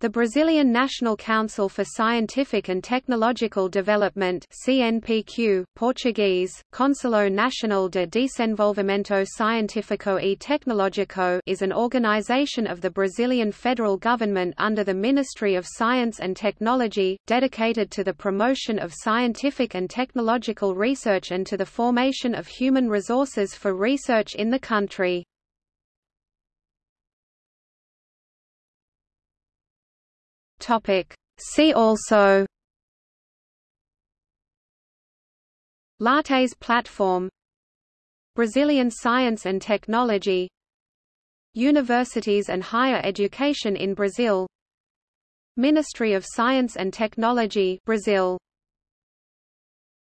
The Brazilian National Council for Scientific and Technological Development CNPq, Portuguese, Conselho Nacional de Desenvolvimento Científico e Tecnológico is an organization of the Brazilian federal government under the Ministry of Science and Technology, dedicated to the promotion of scientific and technological research and to the formation of human resources for research in the country. Topic. See also. Lattes platform. Brazilian science and technology. Universities and higher education in Brazil. Ministry of Science and Technology Brazil